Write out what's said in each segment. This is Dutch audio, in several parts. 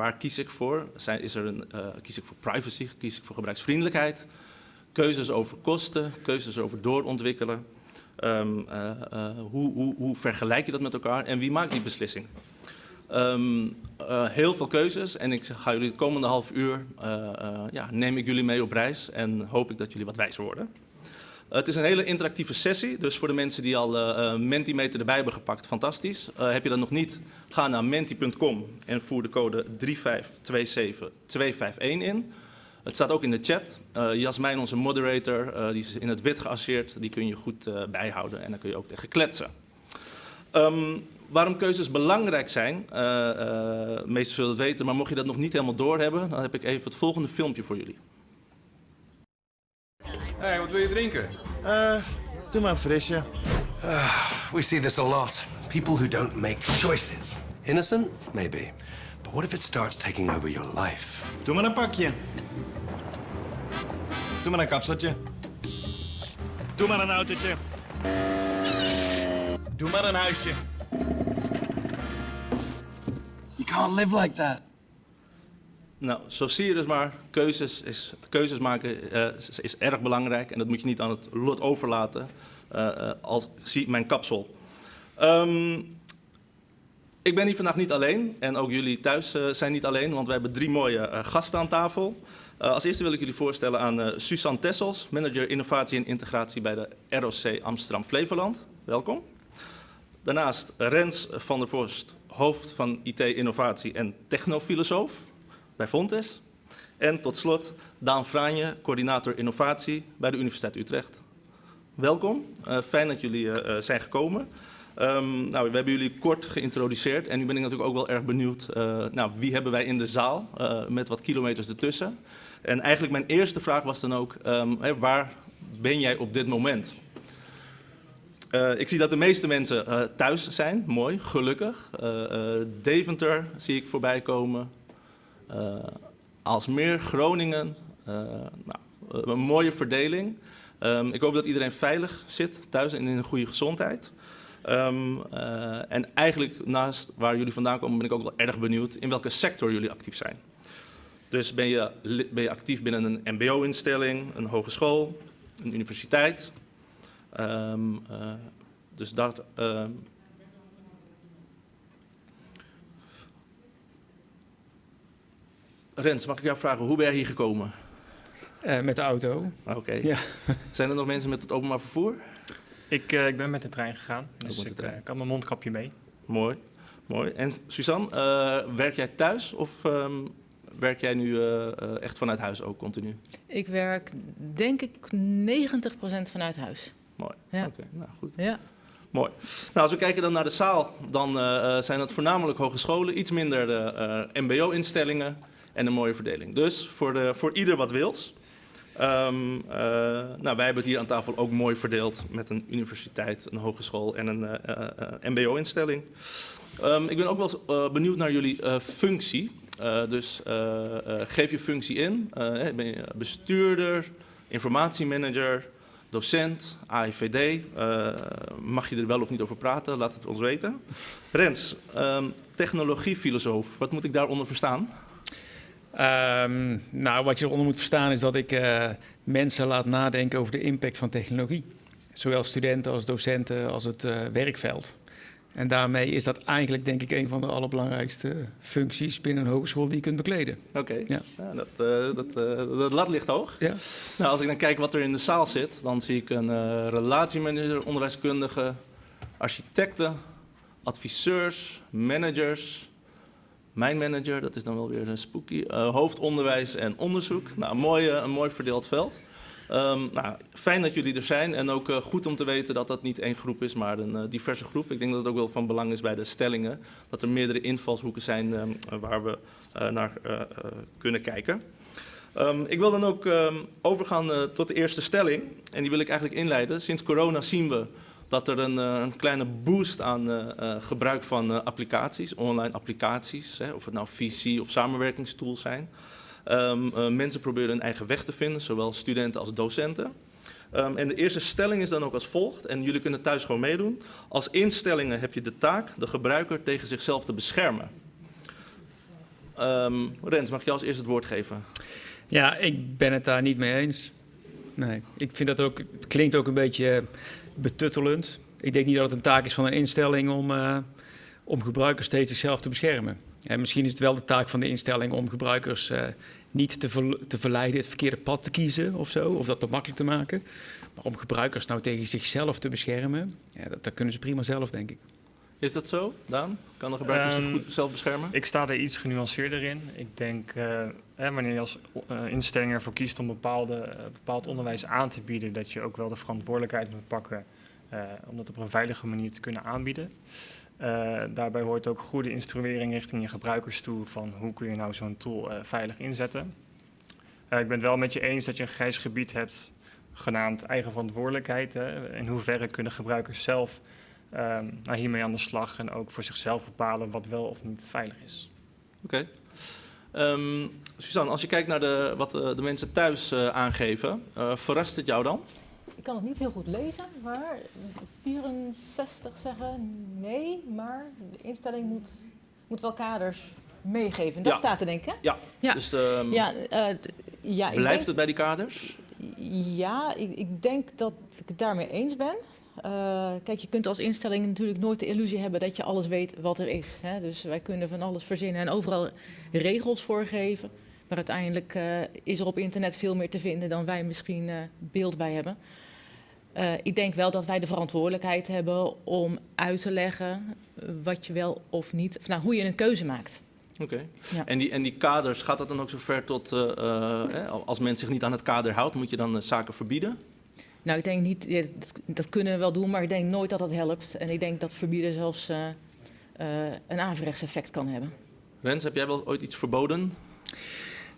waar kies ik voor? Zijn, is er een, uh, kies ik voor privacy? Kies ik voor gebruiksvriendelijkheid? Keuzes over kosten, keuzes over doorontwikkelen. Um, uh, hoe, hoe, hoe, vergelijk je dat met elkaar en wie maakt die beslissing? Um, heel veel keuzes en ik ga jullie het komende half uur, ja, neem ik jullie mee op reis en hoop ik dat jullie wat wijzer worden. Het is een hele interactieve sessie, dus voor de mensen die al uh, Mentimeter erbij hebben gepakt, fantastisch. Uh, heb je dat nog niet, ga naar menti.com en voer de code 3527251 in. Het staat ook in de chat. Uh, Jasmijn, onze moderator, die is in het wit geasseerd, die kun je goed bijhouden en dan kun je ook tegen kletsen. Um, waarom keuzes belangrijk zijn, meesten zullen het weten, maar mocht je dat nog niet helemaal doorhebben, dan heb ik even het volgende filmpje voor jullie. Hey, wat wil je drinken? Uh, doe maar een frisje. Uh, we see this a lot. People who don't make choices. Innocent? Maybe. But what if it starts taking over your life? Doe maar een pakje. Doe maar een kapseltje. Doe maar een autootje. Doe maar een huisje. You can't live like that. Nou, zo zie je dus maar, keuzes, is, keuzes maken uh, is, erg belangrijk en dat moet je niet aan het lot overlaten uh, als zie mijn kapsel. Um, ik ben hier vandaag niet alleen en ook jullie thuis zijn niet alleen, want we hebben drie mooie gasten aan tafel. als eerste wil ik jullie voorstellen aan Suzanne Tessels, manager innovatie en integratie bij de ROC Amsterdam Flevoland. Welkom. Daarnaast Rens van der Vorst, hoofd van IT Innovatie en technofilosoof bij Fontes. En tot slot Daan Franje, coördinator innovatie bij de Universiteit Utrecht. Welkom, uh, fijn dat jullie uh, zijn gekomen. Um, nou, we hebben jullie kort geïntroduceerd en nu ben ik natuurlijk ook wel erg benieuwd, nou, wie hebben wij in de zaal met wat kilometers ertussen. En eigenlijk mijn eerste vraag was dan ook, hè, waar ben jij op dit moment? ik zie dat de meeste mensen thuis zijn, mooi, gelukkig. Deventer zie ik voorbij komen, uh, als meer Groningen, uh, nou, een mooie verdeling. Um, ik hoop dat iedereen veilig zit thuis en in een goede gezondheid. Um, uh, en eigenlijk naast waar jullie vandaan komen ben ik ook wel erg benieuwd in welke sector jullie actief zijn. Dus ben je, ben je actief binnen een mbo-instelling, een hogeschool, een universiteit. Um, dus dat, Rens, mag ik jou vragen, hoe ben je hier gekomen? Uh, met de auto. Oké. Okay. Ja. Zijn er nog mensen met het openbaar vervoer? Ik, uh, ik ben met de trein gegaan, dus ik, trein. Uh, ik had mijn mondkapje mee. Mooi, mooi. En Suzanne, werk jij thuis of um, werk jij nu echt vanuit huis ook continu? Ik werk denk ik 90% vanuit huis. Mooi, ja. oké, okay. nou goed. Ja. Mooi. Nou, als we kijken dan naar de zaal, dan zijn dat voornamelijk hogescholen, iets minder de mbo-instellingen en een mooie verdeling. Dus voor, de, voor ieder wat wils. Um, uh, nou, wij hebben het hier aan tafel ook mooi verdeeld met een universiteit, een hogeschool en een uh, uh, mbo-instelling. Um, ik ben ook wel benieuwd naar jullie functie. dus geef je functie in. ben je bestuurder, informatiemanager, docent, AIVD? mag je er wel of niet over praten? Laat het ons weten. Rens, um, technologiefilosoof, wat moet ik daaronder verstaan? Um, nou, wat je eronder moet verstaan is dat ik uh, mensen laat nadenken over de impact van technologie. Zowel studenten als docenten als het uh, werkveld. En daarmee is dat eigenlijk denk ik een van de allerbelangrijkste functies binnen een hogeschool die je kunt bekleden. Oké, okay. ja. ja. dat, uh, dat, dat lat ligt hoog. Ja. Nou, als ik dan kijk wat er in de zaal zit, dan zie ik een relatiemanager, onderwijskundige, architecten, adviseurs, managers, mijn manager, dat is dan wel weer een spooky, uh, hoofdonderwijs en onderzoek. Nou, mooi, een mooi verdeeld veld. Um, nou, fijn dat jullie er zijn en ook uh, goed om te weten dat dat niet één groep is, maar een diverse groep. Ik denk dat het ook wel van belang is bij de stellingen, dat er meerdere invalshoeken zijn um, waar we naar kunnen kijken. Um, ik wil dan ook overgaan tot de eerste stelling en die wil ik eigenlijk inleiden. Sinds corona zien we dat er een, eh, een kleine boost aan uh, gebruik van applicaties, online applicaties, hè, of het nou VC of samenwerkingstools zijn. Um, mensen proberen hun eigen weg te vinden, zowel studenten als docenten. Um, en de eerste stelling is dan ook als volgt, en jullie kunnen thuis gewoon meedoen. Als instellingen heb je de taak de gebruiker tegen zichzelf te beschermen. Ehm, Rens, mag jou als eerste het woord geven? Ja, ik ben het daar niet mee eens. Nee, ik vind dat ook, het klinkt ook een beetje betuttelend. Ik denk niet dat het een taak is van een instelling om, eh, om gebruikers steeds zichzelf te beschermen. En misschien is het wel de taak van de instelling om gebruikers eh, niet te, te verleiden het verkeerde pad te kiezen of zo, of dat te makkelijk te maken. Maar om gebruikers nou tegen zichzelf te beschermen, ja, dat, dat kunnen ze prima zelf, denk ik. Is dat zo, Daan? Kan de gebruiker zich Ehm, goed zelf beschermen? Ik sta er iets genuanceerder in. Ik denk, eh, hè, wanneer je als eh, instelling ervoor kiest om bepaalde, eh, bepaald onderwijs aan te bieden, dat je ook wel de verantwoordelijkheid moet pakken om dat op een veilige manier te kunnen aanbieden. Daarbij hoort ook goede instruering richting je gebruikers toe van hoe kun je nou zo'n tool veilig inzetten. Ik ben het wel met je eens dat je een grijs gebied hebt genaamd eigen verantwoordelijkheid. Hè. In hoeverre kunnen gebruikers zelf ehm, nou, hiermee aan de slag en ook voor zichzelf bepalen wat wel of niet veilig is. Oké. Ehm, Suzanne, als je kijkt naar de, wat de, de mensen thuis eh, aangeven, eh, verrast het jou dan? Ik kan het niet heel goed lezen, maar 64 zeggen nee, maar de instelling moet, moet wel kaders meegeven. Dat Ja. staat er denk ik, hè? Ja. Ja. Dus ehm, Ja, eh, ja, ik blijft denk, het bij die kaders? ja ik, ik denk dat ik het daarmee eens ben. Eh, kijk, je kunt als instelling natuurlijk nooit de illusie hebben dat je alles weet wat er is. Hè? Dus wij kunnen van alles verzinnen en overal regels voorgeven. Maar uiteindelijk eh, is er op internet veel meer te vinden dan wij misschien eh, beeld bij hebben. Ik denk wel dat wij de verantwoordelijkheid hebben om uit te leggen wat je wel of niet, of nou, hoe je een keuze maakt. Oké. Ja. En, die, en die kaders, gaat dat dan ook zo ver tot, eh, eh, als men zich niet aan het kader houdt, moet je dan zaken verbieden? Nou, ik denk niet, ja, dat, dat kunnen we wel doen, maar ik denk nooit dat dat helpt. En ik denk dat verbieden zelfs eh, eh, een averechts effect kan hebben. Rens, heb jij wel ooit iets verboden?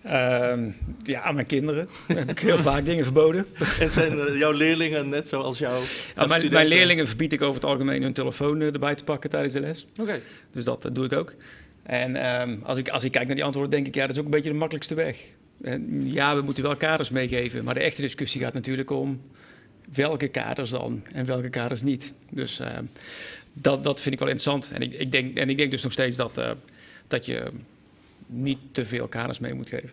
Ehm, ja, aan mijn kinderen heb ik heel vaak dingen verboden. En zijn eh, jouw leerlingen net zoals jouw Ja, mijn, mijn leerlingen verbied ik over het algemeen hun telefoon erbij te pakken tijdens de les. Oké. Dus dat, doe ik ook. En ehm, als, ik, als ik kijk naar die antwoorden, denk ik, ja, dat is ook een beetje de makkelijkste weg. En, ja, we moeten wel kaders meegeven, maar de echte discussie gaat natuurlijk om welke kaders dan en welke kaders niet. Dus ehm, dat, dat vind ik wel interessant. En ik, ik, denk, en ik denk dus nog steeds dat, eh, dat je niet te veel kaders mee moet geven.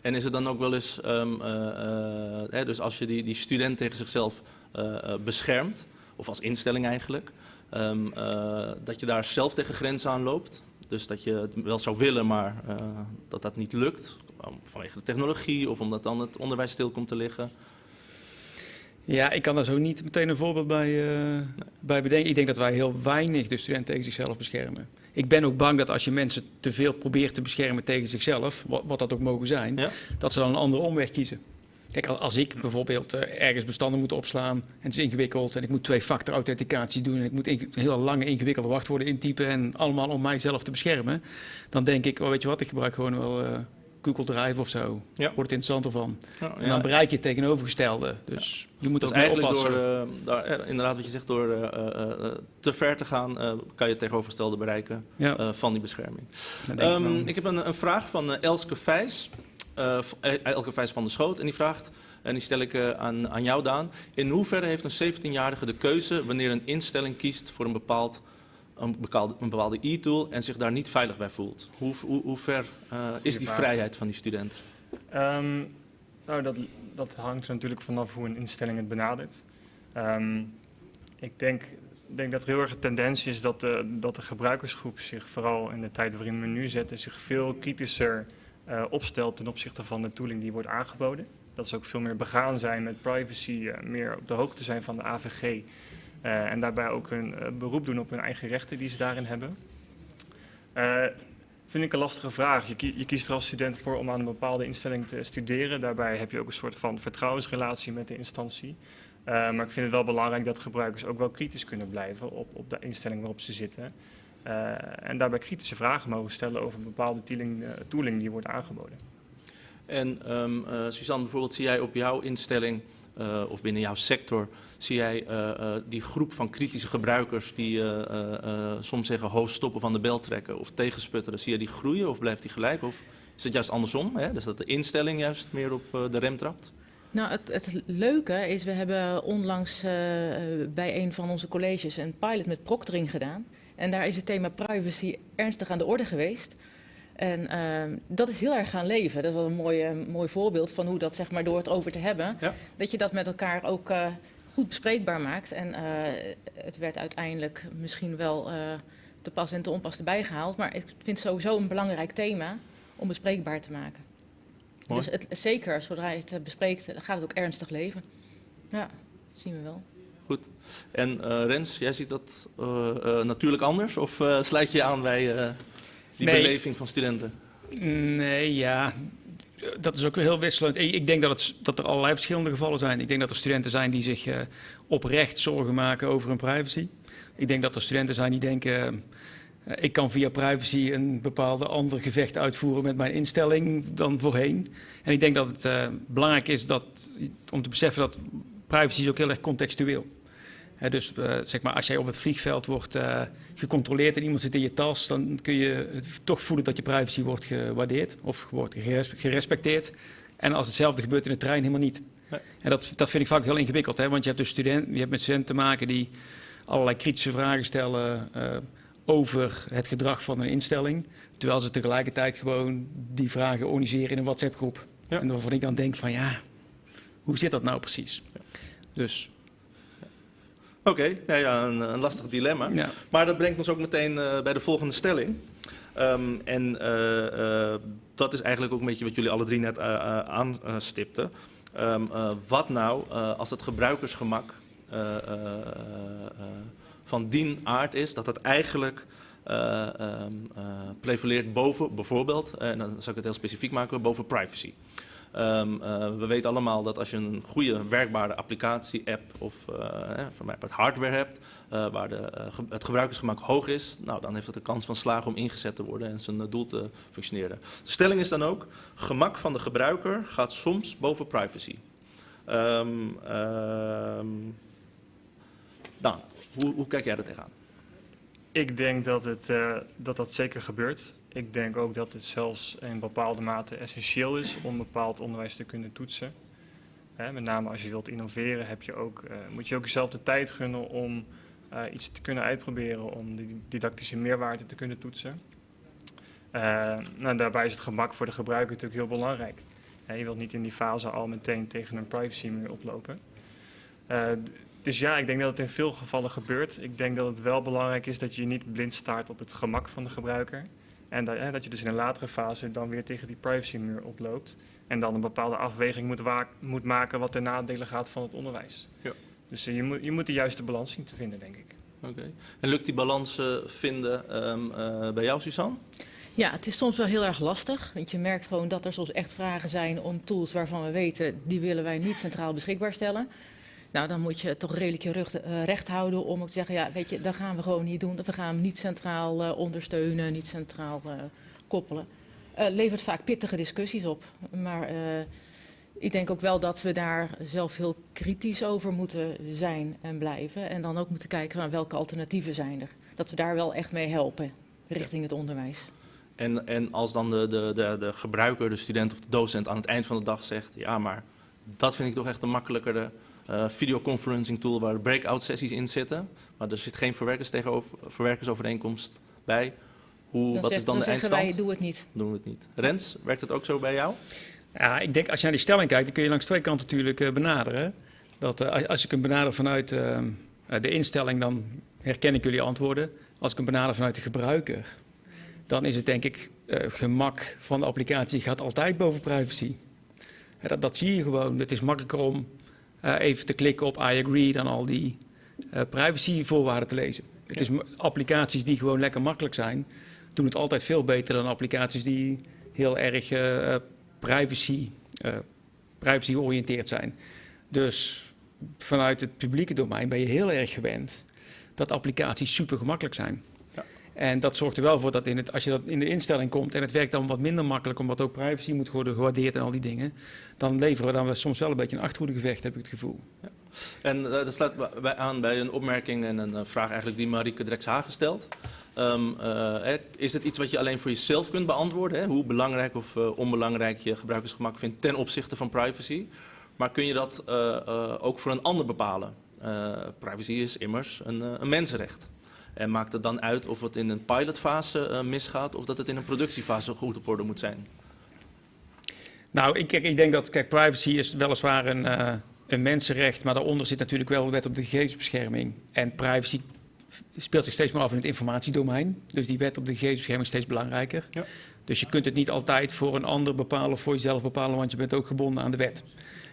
En is het dan ook wel eens, ehm, eh, eh, hè, dus als je die, die student tegen zichzelf eh, eh, beschermt, of als instelling eigenlijk, ehm, eh, dat je daar zelf tegen grenzen aan loopt? Dus dat je het wel zou willen, maar eh, dat dat niet lukt, vanwege de technologie of omdat dan het onderwijs stil komt te liggen? Ja, ik kan daar zo niet meteen een voorbeeld bij, eh, bij bedenken. Ik denk dat wij heel weinig de student tegen zichzelf beschermen. Ik ben ook bang dat als je mensen te veel probeert te beschermen tegen zichzelf, wat, wat dat ook mogen zijn, Ja. dat ze dan een andere omweg kiezen. Kijk, als- ik bijvoorbeeld eh, ergens bestanden moet opslaan en het is ingewikkeld en ik moet twee-factor authenticatie doen en ik moet inge- hele lange ingewikkelde wachtwoorden intypen en allemaal om mijzelf te beschermen, dan denk ik, oh, weet je wat, ik gebruik gewoon wel eh, Google Drive of zo. Ja. Wordt het interessanter van. Ja, En dan bereik je het tegenovergestelde. Dus je moet Dus ook eigenlijk door, oppassen. eh, daar, eh, inderdaad wat je zegt, door eh, eh, eh, te ver te gaan, eh, kan je het tegenovergestelde bereiken eh, van die bescherming. ik Ehm, ik heb een, een vraag van eh, Elske Vijs. eh, eh, Elke Vijs van de Schoot. En die vraagt, en die stel ik eh, aan, aan jou Daan. In hoeverre heeft een 17-jarige de keuze wanneer een instelling kiest voor een, bepaald, een, bepaalde, een bepaalde e-tool en zich daar niet veilig bij voelt? Hoe, hoe, hoe ver eh, is die vrijheid van die student? Ehm, nou, dat, dat hangt natuurlijk vanaf hoe een instelling het benadert. Ehm, ik denk, denk dat er heel erg een tendens is dat de, dat de gebruikersgroep zich vooral in de tijd waarin we nu zitten, zich veel kritischer eh, opstelt ten opzichte van de tooling die wordt aangeboden. Dat ze ook veel meer begaan zijn met privacy, eh, meer op de hoogte zijn van de AVG. Eh, en daarbij ook hun eh, beroep doen op hun eigen rechten die ze daarin hebben. Eh, vind ik een lastige vraag. Je, je kiest er als student voor om aan een bepaalde instelling te studeren. Daarbij heb je ook een soort van vertrouwensrelatie met de instantie. Maar ik vind het wel belangrijk dat gebruikers ook wel kritisch kunnen blijven op, op de instelling waarop ze zitten. En daarbij kritische vragen mogen stellen over bepaalde tooling, die wordt aangeboden. En ehm eh, Suzanne, bijvoorbeeld zie jij op jouw instelling eh, of binnen jouw sector, zie jij eh, eh, die groep van kritische gebruikers die soms zeggen ho stoppen van de bel trekken of tegensputteren, zie je die groeien of blijft die gelijk? Of is het juist andersom, hè? dus dat de instelling juist meer op de rem trapt? Nou, het, het leuke is, we hebben onlangs bij een van onze colleges een pilot met proctoring gedaan. En daar is het thema privacy ernstig aan de orde geweest. En ehm, dat is heel erg gaan leven. Dat is wel een mooi, mooi voorbeeld van hoe dat zeg maar, door het over te hebben, Ja. dat je dat met elkaar ook eh, goed bespreekbaar maakt. En eh, het werd uiteindelijk misschien wel eh, te pas en te onpas erbij gehaald. Maar ik vind het sowieso een belangrijk thema om bespreekbaar te maken. Mooi. Dus het, zeker, zodra je het bespreekt, dan gaat het ook ernstig leven. Ja, dat zien we wel. Goed. En Rens, jij ziet dat natuurlijk anders? Of sluit je aan bij die Nee. beleving van studenten? Nee, ja, dat is ook weer heel wisselend. Ik denk dat, het, dat er allerlei verschillende gevallen zijn. Ik denk dat er studenten zijn die zich eh, oprecht zorgen maken over hun privacy. Ik denk dat er studenten zijn die denken... eh, ik kan via privacy een bepaalde ander gevecht uitvoeren met mijn instelling dan voorheen. En ik denk dat het eh, belangrijk is dat, om te beseffen dat privacy is ook heel erg contextueel. Dus eh, zeg maar, als jij op het vliegveld wordt eh, gecontroleerd en iemand zit in je tas, dan kun je toch voelen dat je privacy wordt gewaardeerd of wordt geres- gerespecteerd. En als hetzelfde gebeurt in de trein, helemaal niet. Nee. En dat, dat vind ik vaak heel ingewikkeld, hè? want je hebt, dus student, je hebt met studenten te maken die allerlei kritische vragen stellen eh, over het gedrag van een instelling, terwijl ze tegelijkertijd gewoon die vragen organiseren in een WhatsApp-groep. Ja. En waarvan ik dan denk van ja, hoe zit dat nou precies? Dus Oké, ja, ja, een, een lastig dilemma. ja. Maar dat brengt ons ook meteen eh, bij de volgende stelling. Ehm, en eh, eh, dat is eigenlijk ook een beetje wat jullie alle drie net aanstipten. Ehm, eh, wat nou als het gebruikersgemak van die aard is dat het eigenlijk eh, ehm, eh, prevaleert boven bijvoorbeeld, en dan zal ik het heel specifiek maken, boven privacy. Ehm, eh, we weten allemaal dat als je een goede werkbare applicatie, app of eh, hè, voor mij het hardware hebt, eh, waar de, eh, het gebruikersgemak hoog is, nou, dan heeft het de kans van slagen om ingezet te worden en zijn eh, doel te functioneren. De stelling is dan ook, gemak van de gebruiker gaat soms boven privacy. Ehm ehm, Daan, hoe, hoe kijk jij er tegenaan? Ik denk dat, het, eh, dat dat zeker gebeurt. Ik denk ook dat het zelfs in bepaalde mate essentieel is om bepaald onderwijs te kunnen toetsen. Met name als je wilt innoveren, heb je ook, eh, moet je ook jezelf de tijd gunnen om eh, iets te kunnen uitproberen, om die didactische meerwaarde te kunnen toetsen. Eh, nou, daarbij is het gemak voor de gebruiker natuurlijk heel belangrijk. Je wilt niet in die fase al meteen tegen een privacymuur oplopen. Eh, d- dus ja, ik denk dat het in veel gevallen gebeurt. Ik denk dat het wel belangrijk is dat je niet blind staart op het gemak van de gebruiker. En dat, hè, dat je dus in een latere fase dan weer tegen die privacymuur oploopt. En dan een bepaalde afweging moet, moet maken wat ten nadele gaat van het onderwijs. Ja. Dus eh, je, moet, je moet de juiste balans zien te vinden, denk ik. Oké. En lukt die balans eh, vinden ehm, eh, bij jou, Suzanne? Ja, het is soms wel heel erg lastig. Want je merkt gewoon dat er soms echt vragen zijn om tools waarvan we weten, die willen wij niet centraal beschikbaar stellen. Nou, dan moet je toch redelijk je rug eh, recht houden om ook te zeggen, ja, weet je, dat gaan we gewoon niet doen. We gaan hem niet centraal eh, ondersteunen, niet centraal eh, koppelen. Levert vaak pittige discussies op. Maar ik denk ook wel dat we daar zelf heel kritisch over moeten zijn en blijven. En dan ook moeten kijken naar welke alternatieven zijn er. Dat we daar wel echt mee helpen richting het onderwijs. En, en als dan de, de, de, de gebruiker, de student of de docent aan het eind van de dag zegt... ja, maar dat vind ik toch echt een makkelijkere eh, videoconferencing tool... waar breakout sessies in zitten, maar er zit geen verwerkers tegenover, verwerkersovereenkomst bij. Hoe, Dan wat zeg- is dan, de eindstand? wij, doe het niet. Doen we het niet. Rens, werkt het ook zo bij jou? Ja, ik denk als je naar die stelling kijkt, dan kun je langs twee kanten natuurlijk eh, benaderen. Dat, eh, als- ik hem benader vanuit de instelling, dan herken ik jullie antwoorden. Als ik hem benader vanuit de gebruiker, dan is het denk ik eh, gemak van de applicatie gaat altijd boven privacy. Ja, dat, dat zie je gewoon. Het is makkelijker om even te klikken op I agree dan al die eh privacyvoorwaarden te lezen. Het is applicaties die gewoon lekker makkelijk zijn, doen het altijd veel beter dan applicaties die heel erg eh, eh, privacy, eh, privacy georiënteerd zijn. Dus vanuit het publieke domein ben je heel erg gewend dat applicaties super gemakkelijk zijn. Ja. En dat zorgt er wel voor dat, in het, als je dat in de instelling komt en het werkt dan wat minder makkelijk, omdat ook privacy moet worden gewaardeerd en al die dingen, dan leveren we dan soms wel een beetje een achterhoedegevecht, heb ik het gevoel. En eh, dat sluit aan bij een opmerking en een eh, vraag eigenlijk die Marieke Drekshagen stelt. Hè, is het iets wat je alleen voor jezelf kunt beantwoorden? Hè? Hoe belangrijk of onbelangrijk je gebruikersgemak vindt ten opzichte van privacy? Maar kun je dat ook voor een ander bepalen? Privacy is immers een, een mensenrecht. En maakt het dan uit of het in een pilotfase eh, misgaat of dat het in een productiefase goed op orde moet zijn? Nou, ik, ik denk dat, kijk, privacy is weliswaar een, eh, een mensenrecht, maar daaronder zit natuurlijk wel de wet op de gegevensbescherming. En privacy speelt zich steeds meer af in het informatiedomein. Dus die wet op de gegevensbescherming is steeds belangrijker. Ja. Dus je kunt het niet altijd voor een ander bepalen of voor jezelf bepalen, want je bent ook gebonden aan de wet.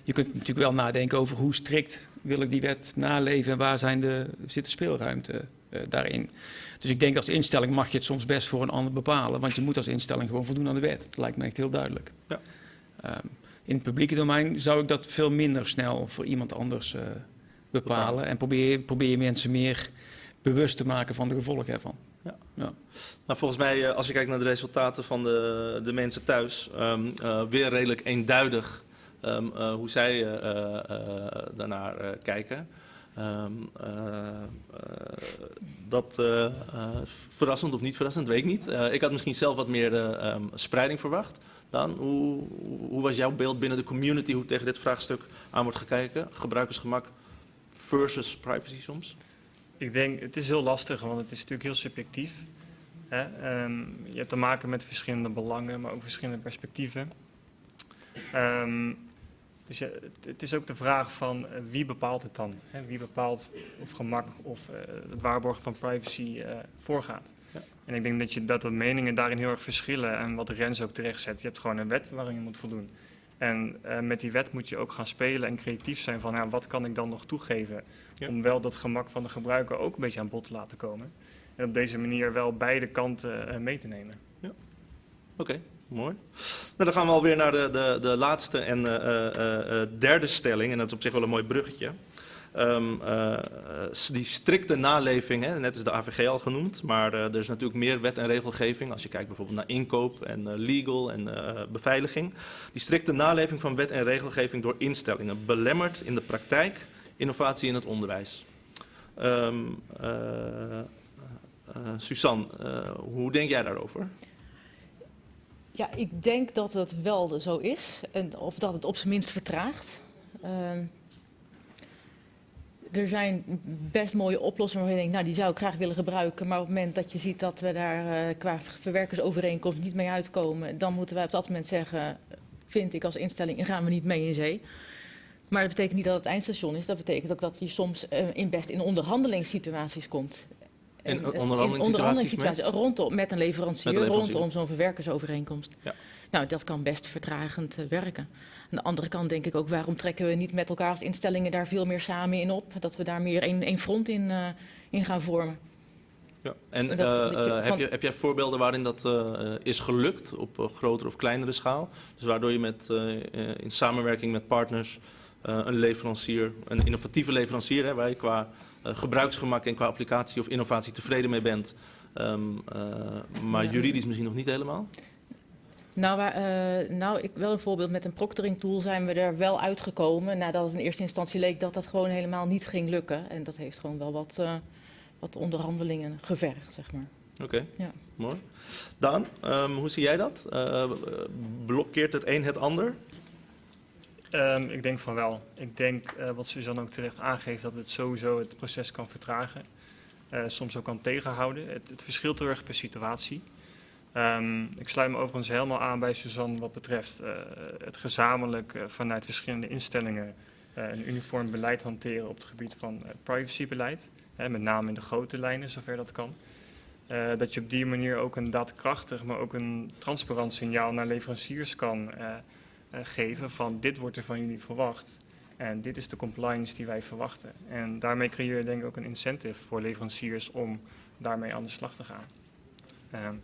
Je kunt natuurlijk wel nadenken over hoe strikt wil ik die wet naleven en waar zijn de, zit de speelruimte daarin. Dus ik denk als instelling mag je het soms best voor een ander bepalen, want je moet als instelling gewoon voldoen aan de wet. Dat lijkt me echt heel duidelijk. Ja. Ehm, in het publieke domein zou ik dat veel minder snel voor iemand anders eh, bepalen. En probeer, probeer je mensen meer bewust te maken van de gevolgen ervan. Nou, volgens mij, eh, als je kijkt naar de resultaten van de, de mensen thuis, ehm, eh, weer redelijk eenduidig ehm, eh, hoe zij eh, eh, eh, daarnaar eh, kijken. Ehm, eh, eh, dat eh, verrassend of niet verrassend, weet ik niet. Ik had misschien zelf wat meer ehm, spreiding verwacht. Dan, hoe, hoe was jouw beeld binnen de community, hoe tegen dit vraagstuk aan wordt gekeken? Gebruikersgemak versus privacy soms? Ik denk, het is heel lastig, want het is natuurlijk heel subjectief. Hè? Ehm, je hebt te maken met verschillende belangen, maar ook verschillende perspectieven. Ehm, dus ja, het, is ook de vraag van eh, wie bepaalt het dan? Hè? Wie bepaalt of gemak of het waarborgen van privacy eh, voorgaat? Ja. En ik denk dat, je, dat de meningen daarin heel erg verschillen. En wat Rens ook terecht zet, je hebt gewoon een wet waarin je moet voldoen. En met die wet moet je ook gaan spelen en creatief zijn van ja, wat kan ik dan nog toegeven Ja. om wel dat gemak van de gebruiker ook een beetje aan bod te laten komen. En op deze manier wel beide kanten mee te nemen. Oké, mooi. Nou, dan gaan we alweer naar de, de, de laatste en eh, eh, eh, derde stelling. En dat is op zich wel een mooi bruggetje. Ehm, eh, eh, die strikte naleving, hè, net is de AVG al genoemd, maar er is natuurlijk meer wet en regelgeving. Als je kijkt bijvoorbeeld naar inkoop en legal en beveiliging. Die strikte naleving van wet en regelgeving door instellingen belemmert in de praktijk innovatie in het onderwijs. Ehm eh, eh, Suzanne, hoe denk jij daarover? Ja, ik denk dat het wel zo is. En, of dat het op zijn minst vertraagt. Ehm, er zijn best mooie oplossingen waarvan je denkt, nou die zou ik graag willen gebruiken. Maar op het moment dat je ziet dat we daar eh, qua verwerkersovereenkomst niet mee uitkomen, dan moeten wij op dat moment zeggen, vind ik als instelling, gaan we niet mee in zee. Maar dat betekent niet dat het eindstation is. Dat betekent ook dat je soms eh, in best in onderhandelingssituaties komt. En, eh, onderhandelingssituaties met? rondom, met een leverancier, Met een leverancier. rondom zo'n verwerkersovereenkomst. Ja. Nou, dat kan best vertragend eh, werken. Aan de andere kant denk ik ook, waarom trekken we niet met elkaar als instellingen daar veel meer samen in op? Dat we daar meer één front in, eh, in gaan vormen. Ja. En Dat- je heb, je, heb jij voorbeelden waarin dat is gelukt op grotere of kleinere schaal? Dus waardoor je met, in samenwerking met partners een leverancier, een innovatieve leverancier, hè, waar je qua gebruiksgemak en qua applicatie of innovatie tevreden mee bent, ehm, eh, maar juridisch misschien nog niet helemaal? Nou, waar, eh, nou ik, wel een voorbeeld met een proctoring tool zijn we er wel uitgekomen. Nadat het in eerste instantie leek dat dat gewoon helemaal niet ging lukken. En dat heeft gewoon wel wat, eh, wat onderhandelingen gevergd, zeg maar. Oké, Ja. mooi. Daan, ehm, hoe zie jij dat? Eh, blokkeert het een het ander? Ehm, ik denk van wel. Ik denk, eh, wat Suzanne ook terecht aangeeft, dat het sowieso het proces kan vertragen. Eh, soms ook kan tegenhouden. Het, het verschilt heel erg per situatie. Ehm, ik sluit me overigens helemaal aan bij Suzanne wat betreft eh, het gezamenlijk vanuit verschillende instellingen een uniform beleid hanteren op het gebied van privacybeleid. Met name in de grote lijnen, zover dat kan. Dat je op die manier ook een daadkrachtig, maar ook een transparant signaal naar leveranciers kan geven van dit wordt er van jullie verwacht. En dit is de compliance die wij verwachten. En daarmee creëer je denk ik ook een incentive voor leveranciers om daarmee aan de slag te gaan. Ehm,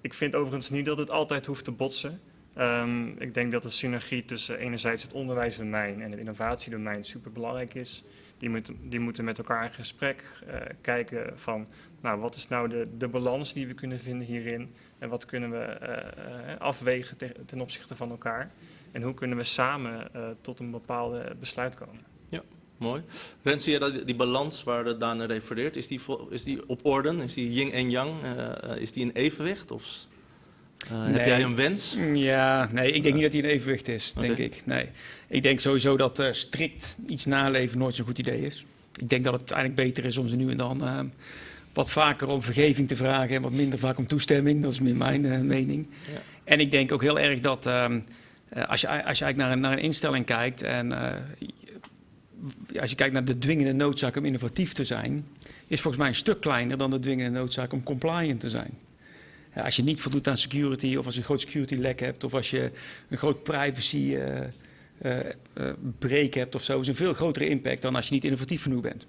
ik vind overigens niet dat het altijd hoeft te botsen. Ehm, ik denk dat de synergie tussen enerzijds het onderwijsdomein en het innovatiedomein superbelangrijk is. Die moeten, die moeten met elkaar in gesprek eh, kijken van, nou, wat is nou de, de balans die we kunnen vinden hierin? En wat kunnen we eh, eh, afwegen te- ten opzichte van elkaar? En hoe kunnen we samen eh, tot een bepaalde besluit komen? Mooi. Rens, zie je dat die, die balans waar Daan naar refereert, is die, is die op orde? Is die yin en yang? eh, eh, is die in evenwicht? Of eh, heb Nee. jij een wens? Ja, nee, ik denk niet dat hij in evenwicht is, denk ik. Nee. Ik denk sowieso dat eh, strikt iets naleven nooit zo'n goed idee is. Ik denk dat het eigenlijk beter is om ze nu en dan eh, wat vaker om vergeving te vragen en wat minder vaak om toestemming. Dat is meer mijn eh, mening. Ja. En ik denk ook heel erg dat ehm, eh, als, je, als je eigenlijk naar een, naar een instelling kijkt en eh, als je kijkt naar de dwingende noodzaak om innovatief te zijn, is volgens mij een stuk kleiner dan de dwingende noodzaak om compliant te zijn. Als je niet voldoet aan security, of als je een groot security lek hebt, of als je een groot privacy eh, eh, eh, break hebt of zo, is een veel grotere impact dan als je niet innovatief genoeg bent.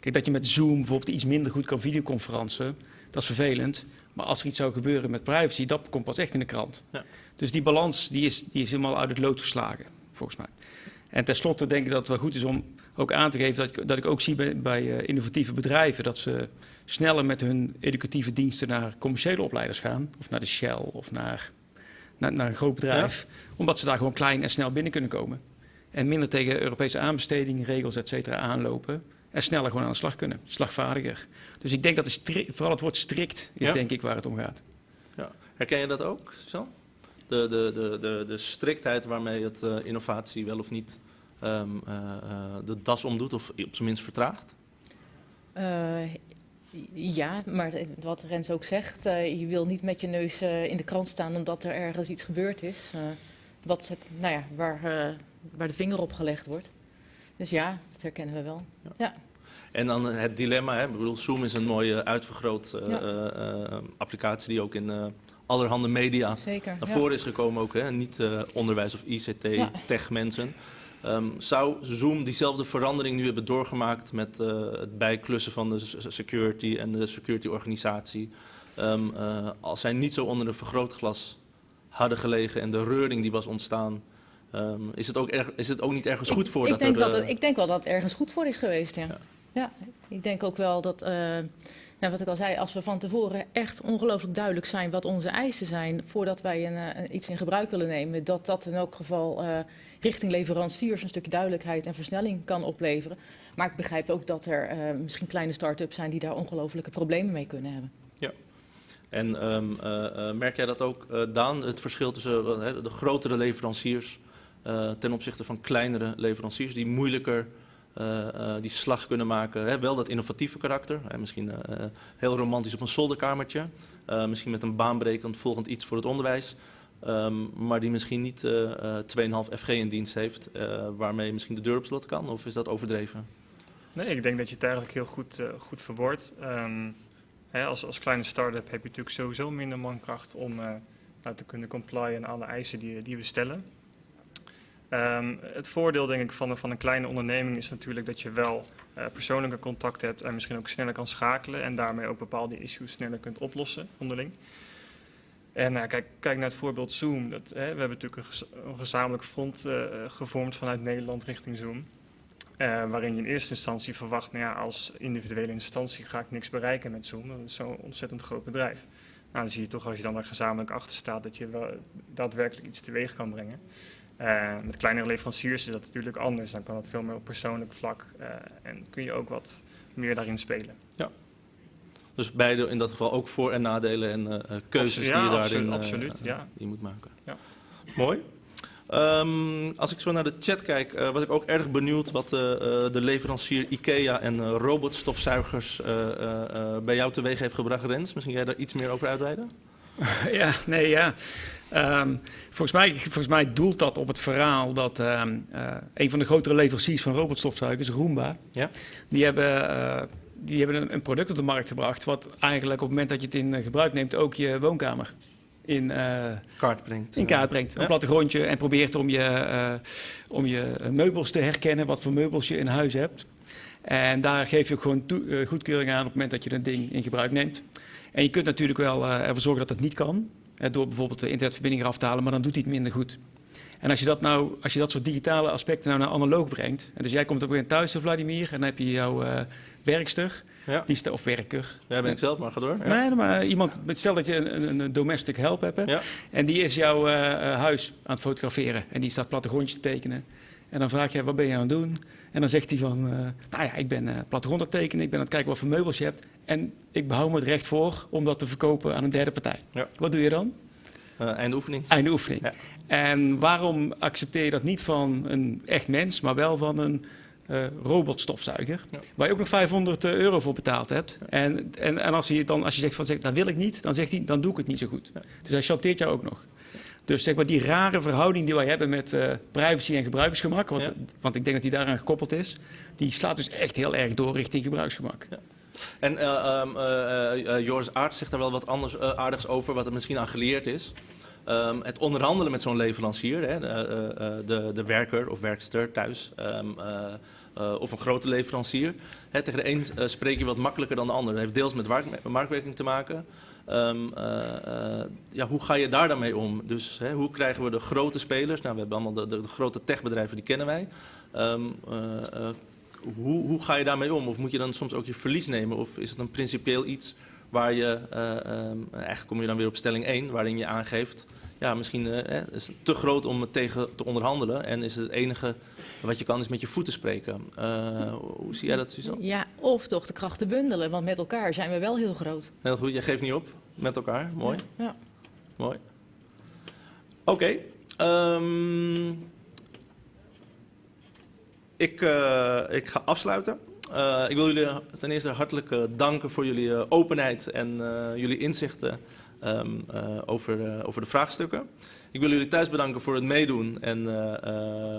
Kijk, dat je met Zoom bijvoorbeeld iets minder goed kan videoconferensen, dat is vervelend. Maar als er iets zou gebeuren met privacy, dat komt pas echt in de krant. Ja. Dus die balans die is, die is helemaal uit het lood geslagen, volgens mij. En tenslotte denk ik dat het wel goed is om ook aan te geven dat ik, dat ik ook zie bij, bij eh, innovatieve bedrijven dat ze sneller met hun educatieve diensten naar commerciële opleiders gaan. Of naar de Shell of naar, naar, naar een groot bedrijf. Omdat ze daar gewoon klein en snel binnen kunnen komen. En minder tegen Europese aanbestedingen, regels, et cetera aanlopen. En sneller gewoon aan de slag kunnen. Slagvaardiger. Dus ik denk dat de vooral het woord strikt is Ja. denk ik waar het om gaat. Ja. Herken je dat ook, Suzanne? De, de, de, de, de striktheid waarmee het eh, innovatie wel of niet ehm, eh, eh, de das omdoet of op zijn minst vertraagt? Eh, ja, maar wat Rens ook zegt, eh, je wil niet met je neus eh, in de krant staan omdat er ergens iets gebeurd is. eh, wat het, nou ja, waar, eh, waar de vinger op gelegd wordt. Dus ja, dat herkennen we wel. En dan het dilemma, hè? Ik bedoel, Zoom is een mooie uitvergroot eh, Ja. eh, eh, applicatie die ook in allerhande media Zeker. naar ja. voren is gekomen ook, hè? niet onderwijs of ICT, Ja. tech mensen. Ehm, zou Zoom diezelfde verandering nu hebben doorgemaakt met het bijklussen van de security en de security organisatie, ehm, eh, als zij niet zo onder een vergrootglas hadden gelegen en de reuring die was ontstaan, ehm, is, het ook erg, is het ook niet ergens goed voor ik, dat denk er... dat eh, het, ik denk wel dat het ergens goed voor is geweest, ja. Ja. Ja, ik denk ook wel dat, eh, nou, wat ik al zei, als we van tevoren echt ongelooflijk duidelijk zijn wat onze eisen zijn voordat wij een, eh, iets in gebruik willen nemen, dat dat in elk geval richting leveranciers een stukje duidelijkheid en versnelling kan opleveren. Maar ik begrijp ook dat er misschien kleine start-ups zijn die daar ongelooflijke problemen mee kunnen hebben. En ehm, eh, eh, merk jij dat ook, Daan, het verschil tussen de grotere leveranciers ten opzichte van kleinere leveranciers die moeilijker eh, eh, die slag kunnen maken? Hè? Wel dat innovatieve karakter, hè, misschien eh, eh, heel romantisch op een zolderkamertje, eh, misschien met een baanbrekend volgend iets voor het onderwijs. ehm, maar die misschien niet eh, eh, 2,5 FG in dienst heeft, eh, waarmee misschien de deur op slot kan? Of is dat overdreven? Nee, ik denk dat je het eigenlijk heel goed, eh, goed verwoordt. Ehm, als, als kleine start-up heb je natuurlijk sowieso minder mankracht om eh, nou, te kunnen complyen aan alle eisen die, die we stellen. Ehm, het voordeel denk ik van, een- van een kleine onderneming is natuurlijk dat je wel eh, persoonlijke contact hebt en misschien ook sneller kan schakelen en daarmee ook bepaalde issues sneller kunt oplossen onderling. En nou, kijk, kijk naar het voorbeeld Zoom. Dat, hè, we hebben natuurlijk een, gez- een gezamenlijk front eh, gevormd vanuit Nederland richting Zoom. Eh, waarin je in eerste instantie verwacht, nou ja, als individuele instantie ga ik niks bereiken met Zoom. Dat is zo'n ontzettend groot bedrijf. Nou, dan zie je toch als je dan er gezamenlijk achter staat dat je wel daadwerkelijk iets teweeg kan brengen. Eh, met kleinere leveranciers is dat natuurlijk anders. Dan kan het veel meer op persoonlijk vlak eh, en kun je ook wat meer daarin spelen. Dus beide in dat geval ook voor- en nadelen en eh, keuzes Ja, die je absolu- daarin absoluut, ja. die je moet maken. Ja. Mooi. Ehm, als ik zo naar de chat kijk, eh, was ik ook erg benieuwd wat eh, eh, de leverancier IKEA en robotstofzuigers eh, eh, eh, bij jou teweeg heeft gebracht, Rens. Misschien jij daar iets meer over uitweiden? Ja, nee, ja. Ehm, volgens, mij, volgens mij doelt dat op het verhaal dat ehm, eh, een van de grotere leveranciers van robotstofzuigers, Roomba, Ja. die hebben, eh, die hebben een, een product op de markt gebracht wat eigenlijk op het moment dat je het in eh, gebruik neemt ook je woonkamer in, Kaart brengt. in kaart brengt. Een Ja. plattegrondje en probeert om je, om je meubels te herkennen, wat voor meubels je in huis hebt. En daar geef je ook gewoon goedkeuring aan op het moment dat je dat ding in gebruik neemt. En je kunt natuurlijk wel ervoor zorgen dat dat niet kan. Eh, door bijvoorbeeld de internetverbinding eraf te halen, maar dan doet hij het minder goed. En als je dat nou, als je dat soort digitale aspecten nou naar analoog brengt. En dus jij komt op een thuis, Vladimir, en dan heb je jouw eh, werkster, Ja, die of werker. jij ben ik zelf, maar ga door. Ja. Nee, maar iemand, stel dat je een, een, domestic help hebt. hè, Ja. En die is jouw eh, eh, huis aan het fotograferen. En die staat plattegrondjes te tekenen. En dan vraag je, wat ben je aan het doen? En dan zegt hij van, eh, nou ja, ik ben eh plattegrond aan het tekenen. Ik ben aan het kijken wat voor meubels je hebt. En ik behoud me het recht voor om dat te verkopen aan een derde partij. Ja. Wat doe je dan? Eh, einde oefening. Einde oefening. Ja. En waarom accepteer je dat niet van een echt mens, maar wel van een robotstofzuiger. Ja. Waar je ook nog 500 euro voor betaald hebt. En, en, en als, je dan, als je zegt van zeg, dat wil ik niet, dan zegt hij, dan doe ik het niet zo goed. Dus hij chanteert jou ook nog. Dus zeg maar die rare verhouding die wij hebben met eh, privacy en gebruiksgemak, want, Ja. want ik denk dat die daaraan gekoppeld is, die slaat dus echt heel erg door richting gebruiksgemak. En eh, ehm, eh, Joris Aert zegt daar wel wat anders aardigs over, wat er misschien aan geleerd is. Ehm, het onderhandelen met zo'n leverancier, hè, de, de, de werker of werkster thuis, ehm, eh, eh, of een grote leverancier. Hè, tegen de een spreek je wat makkelijker dan de ander. Dat heeft deels met mark- marktwerking te maken. Ehm, eh, eh, ja, hoe ga je daar dan mee om? Dus hè, hoe krijgen we de grote spelers? Nou, we hebben allemaal de, de, de grote techbedrijven, die kennen wij. Ehm, eh, hoe, hoe ga je daarmee om? Of moet je dan soms ook je verlies nemen? Of is het een principieel iets waar je, eh, ehm, eigenlijk kom je dan weer op stelling 1, waarin je aangeeft, ja, misschien eh, is het te groot om het tegen te onderhandelen en is het enige wat je kan is met je voeten spreken. Hoe zie jij dat, Suzanne? Ja, of toch de krachten bundelen, want met elkaar zijn we wel heel groot. Heel goed, je geeft niet op met elkaar. Mooi. Ja. Mooi. Oké. ehm, ik, eh, ik ga afsluiten. Eh, ik wil jullie ten eerste hartelijk eh, danken voor jullie openheid en jullie inzichten ehm, eh, over, over de vraagstukken. Ik wil jullie thuis bedanken voor het meedoen en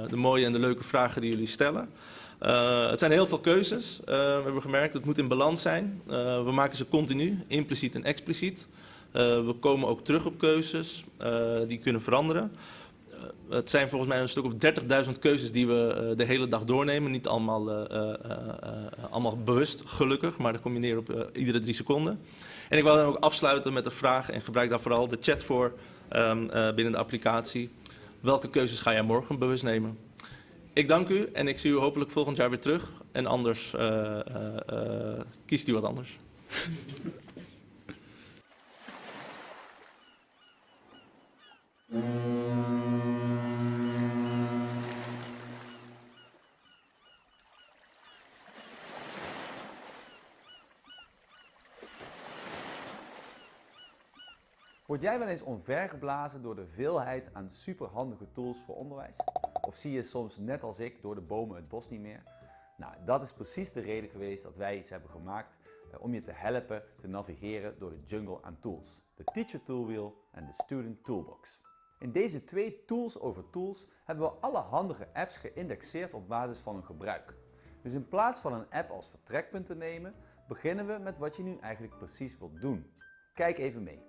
de mooie en de leuke vragen die jullie stellen. Eh, het zijn heel veel keuzes, eh, we hebben gemerkt. Het moet in balans zijn. Eh, we maken ze continu, impliciet en expliciet. We komen ook terug op keuzes die kunnen veranderen. Het zijn volgens mij een stuk of 30.000 keuzes die we de hele dag doornemen. Niet allemaal, allemaal bewust, gelukkig, maar dan kom je neer op iedere drie seconden. En ik wil dan ook afsluiten met de vraag, en gebruik daar vooral de chat voor ehm, eh, binnen de applicatie. Welke keuzes ga jij morgen bewust nemen? Ik dank u en ik zie u hopelijk volgend jaar weer terug. En anders eh, eh, eh, kiest u wat anders. Word jij wel eens omvergeblazen door de veelheid aan superhandige tools voor onderwijs? Of zie je soms, net als ik, door de bomen het bos niet meer? Nou, dat is precies de reden geweest dat wij iets hebben gemaakt eh, om je te helpen te navigeren door de jungle aan tools. De Teacher Toolwheel en de Student Toolbox. In deze twee tools over tools hebben we alle handige apps geïndexeerd op basis van hun gebruik. Dus in plaats van een app als vertrekpunt te nemen, beginnen we met wat je nu eigenlijk precies wilt doen. Kijk even mee.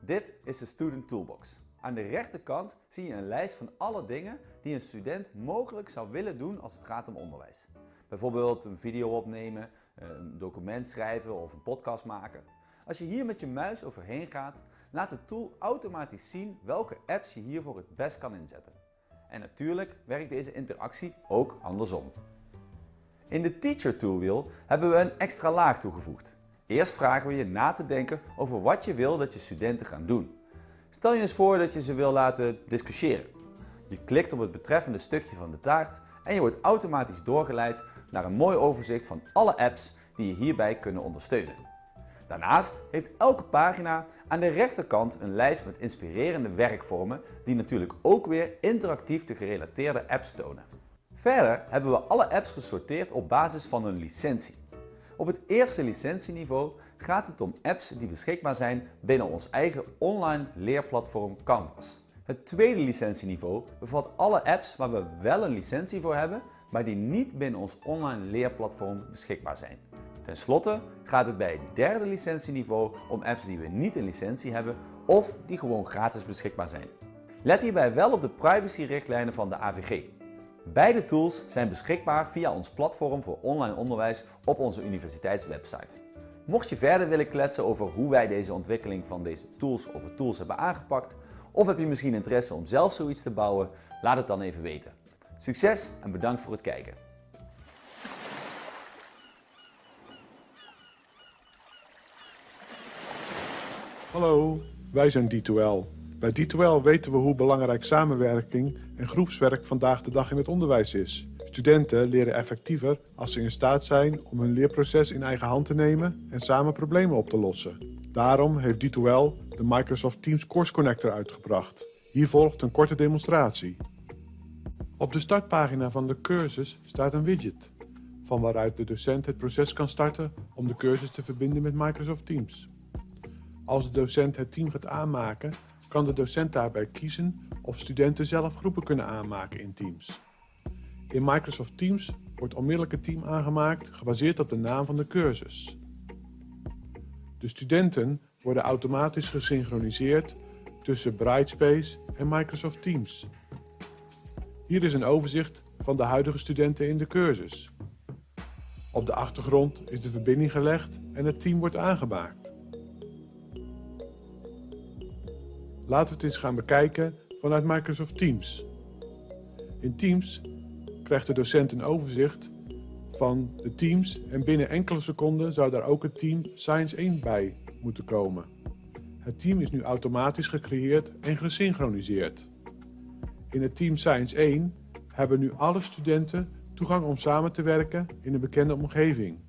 Dit is de Student Toolbox. Aan de rechterkant zie je een lijst van alle dingen die een student mogelijk zou willen doen als het gaat om onderwijs. Bijvoorbeeld een video opnemen, een document schrijven of een podcast maken. Als je hier met je muis overheen gaat, laat de tool automatisch zien welke apps je hiervoor het best kan inzetten. En natuurlijk werkt deze interactie ook andersom. In de Teacher Toolwheel hebben we een extra laag toegevoegd. Eerst vragen we je na te denken over wat je wil dat je studenten gaan doen. Stel je eens voor dat je ze wil laten discussiëren. Je klikt op het betreffende stukje van de taart en je wordt automatisch doorgeleid naar een mooi overzicht van alle apps die je hierbij kunnen ondersteunen. Daarnaast heeft elke pagina aan de rechterkant een lijst met inspirerende werkvormen die natuurlijk ook weer interactief de gerelateerde apps tonen. Verder hebben we alle apps gesorteerd op basis van hun licentie. Op het eerste licentieniveau gaat het om apps die beschikbaar zijn binnen ons eigen online leerplatform Canvas. Het tweede licentieniveau bevat alle apps waar we wel een licentie voor hebben, maar die niet binnen ons online leerplatform beschikbaar zijn. Ten slotte gaat het bij het derde licentieniveau om apps die we niet een licentie hebben of die gewoon gratis beschikbaar zijn. Let hierbij wel op de privacyrichtlijnen van de AVG. Beide tools zijn beschikbaar via ons platform voor online onderwijs op onze universiteitswebsite. Mocht je verder willen kletsen over hoe wij deze ontwikkeling van deze tools over tools hebben aangepakt, of heb je misschien interesse om zelf zoiets te bouwen, laat het dan even weten. Succes en bedankt voor het kijken. Hallo, wij zijn D2L. Bij D2L weten we hoe belangrijk samenwerking en groepswerk vandaag de dag in het onderwijs is. Studenten leren effectiever als ze in staat zijn om hun leerproces in eigen hand te nemen en samen problemen op te lossen. Daarom heeft D2L de Microsoft Teams Course Connector uitgebracht. Hier volgt een korte demonstratie. Op de startpagina van de cursus staat een widget, van waaruit de docent het proces kan starten om de cursus te verbinden met Microsoft Teams. Als de docent het team gaat aanmaken, kan de docent daarbij kiezen of studenten zelf groepen kunnen aanmaken in Teams. In Microsoft Teams wordt onmiddellijk een team aangemaakt gebaseerd op de naam van de cursus. De studenten worden automatisch gesynchroniseerd tussen Brightspace en Microsoft Teams. Hier is een overzicht van de huidige studenten in de cursus. Op de achtergrond is de verbinding gelegd en het team wordt aangemaakt. Laten we het eens gaan bekijken vanuit Microsoft Teams. In Teams krijgt de docent een overzicht van de teams en binnen enkele seconden zou daar ook het team Science 1 bij moeten komen. Het team is nu automatisch gecreëerd en gesynchroniseerd. In het team Science 1 hebben nu alle studenten toegang om samen te werken in een bekende omgeving.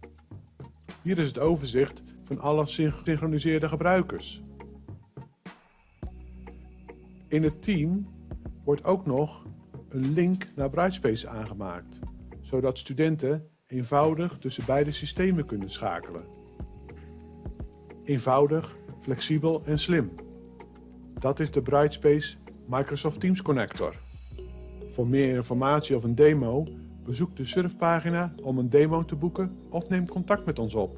Hier is het overzicht van alle gesynchroniseerde gebruikers. In het team wordt ook nog een link naar Brightspace aangemaakt, zodat studenten eenvoudig tussen beide systemen kunnen schakelen. Eenvoudig, flexibel en slim. Dat is de Brightspace Microsoft Teams Connector. Voor meer informatie of een demo, bezoek de surfpagina om een demo te boeken of neem contact met ons op.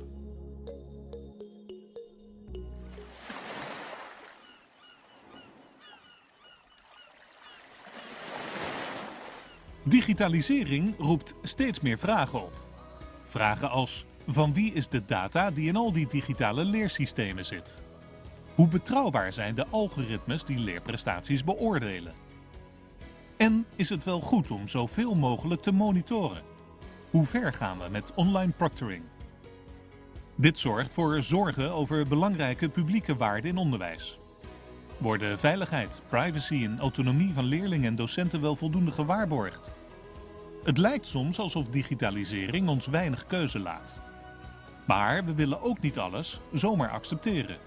Digitalisering roept steeds meer vragen op. Vragen als: van wie is de data die in al die digitale leersystemen zit? Hoe betrouwbaar zijn de algoritmes die leerprestaties beoordelen? En is het wel goed om zoveel mogelijk te monitoren? Hoe ver gaan we met online proctoring? Dit zorgt voor zorgen over belangrijke publieke waarden in onderwijs. Worden veiligheid, privacy en autonomie van leerlingen en docenten wel voldoende gewaarborgd? Het lijkt soms alsof digitalisering ons weinig keuze laat. Maar we willen ook niet alles zomaar accepteren.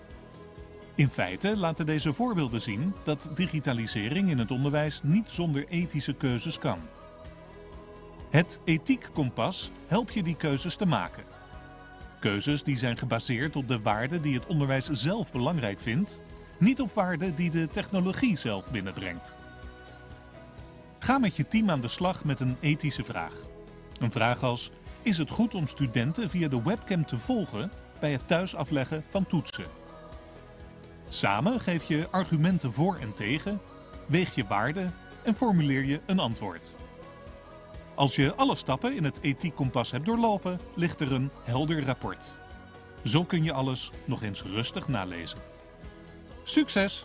In feite laten deze voorbeelden zien dat digitalisering in het onderwijs niet zonder ethische keuzes kan. Het ethiekkompas helpt je die keuzes te maken. Keuzes die zijn gebaseerd op de waarden die het onderwijs zelf belangrijk vindt, niet op waarden die de technologie zelf binnenbrengt. Ga met je team aan de slag met een ethische vraag. Een vraag als: is het goed om studenten via de webcam te volgen bij het thuis afleggen van toetsen? Samen geef je argumenten voor en tegen, weeg je waarden en formuleer je een antwoord. Als je alle stappen in het ethiekkompas hebt doorlopen, ligt er een helder rapport. Zo kun je alles nog eens rustig nalezen. Succes!